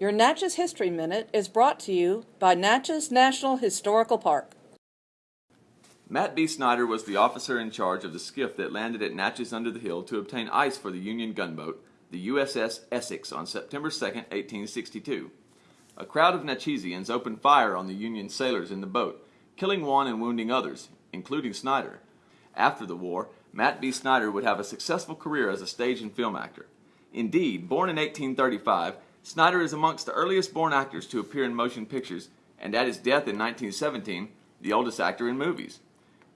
Your Natchez History Minute is brought to you by Natchez National Historical Park. Matt B. Snyder was the officer in charge of the skiff that landed at Natchez under the Hill to obtain ice for the Union gunboat, the USS Essex, on September 2, 1862. A crowd of Natchezians opened fire on the Union sailors in the boat, killing one and wounding others, including Snyder. After the war, Matt B. Snyder would have a successful career as a stage and film actor. Indeed, born in 1835, Snyder is amongst the earliest born actors to appear in motion pictures, and at his death in 1917, the oldest actor in movies.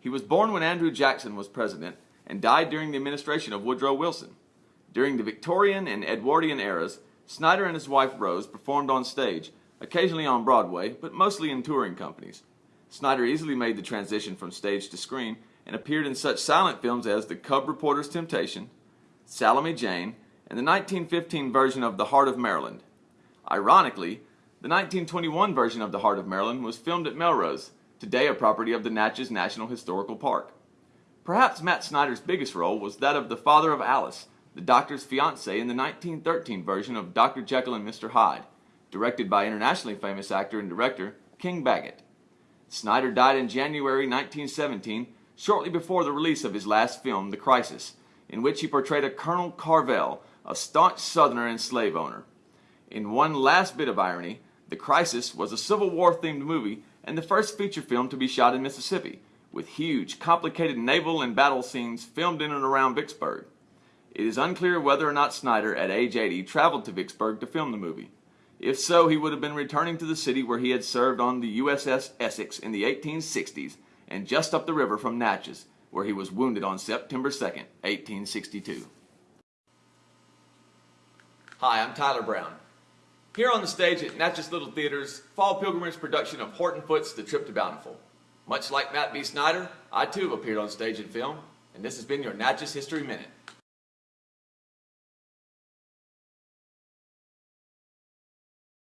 He was born when Andrew Jackson was president and died during the administration of Woodrow Wilson. During the Victorian and Edwardian eras, Snyder and his wife Rose performed on stage, occasionally on Broadway, but mostly in touring companies. Snyder easily made the transition from stage to screen and appeared in such silent films as The Cub Reporter's Temptation, Salome Jane, and the 1915 version of The Heart of Maryland. Ironically, the 1921 version of The Heart of Maryland was filmed at Melrose, today a property of the Natchez National Historical Park. Perhaps Matt Snyder's biggest role was that of the father of Alice, the doctor's fiancée in the 1913 version of Dr. Jekyll and Mr. Hyde, directed by internationally famous actor and director King Baggot. Snyder died in January 1917, shortly before the release of his last film, The Crisis, in which he portrayed a Colonel Carvel, a staunch Southerner and slave owner. In one last bit of irony, The Crisis was a Civil War themed movie and the first feature film to be shot in Mississippi, with huge, complicated naval and battle scenes filmed in and around Vicksburg. It is unclear whether or not Snyder, at age 80, traveled to Vicksburg to film the movie. If so, he would have been returning to the city where he had served on the USS Essex in the 1860s and just up the river from Natchez, where he was wounded on September 2, 1862. Hi, I'm Tyler Brown. Here on the stage at Natchez Little Theater's Fall Pilgrimage production of Horton Foote's The Trip to Bountiful. Much like Matt B. Snyder, I too have appeared on stage and film, and this has been your Natchez History Minute.